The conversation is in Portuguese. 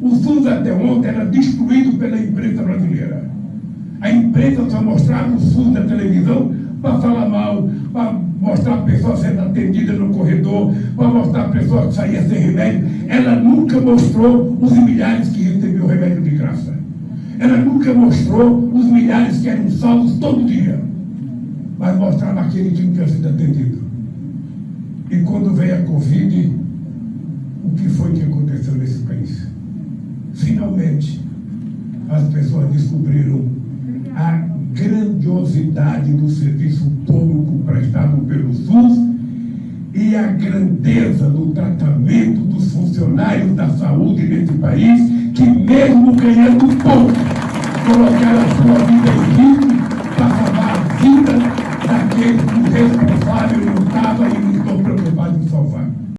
O SUS até ontem era destruído pela imprensa brasileira. A imprensa só mostrava o SUS na televisão para falar mal, para mostrar a pessoa sendo atendida no corredor, para mostrar a pessoa que saía sem remédio. Ela nunca mostrou os milhares que recebiam remédio de graça. Ela nunca mostrou os milhares que eram salvos todo dia. Mas mostrava aquele que tinha sido atendido. E quando veio a Covid, o que foi que aconteceu nesse país? finalmente as pessoas descobriram a grandiosidade do serviço público prestado pelo SUS e a grandeza do tratamento dos funcionários da saúde nesse país, que mesmo ganhando pouco, colocaram a sua vida em risco.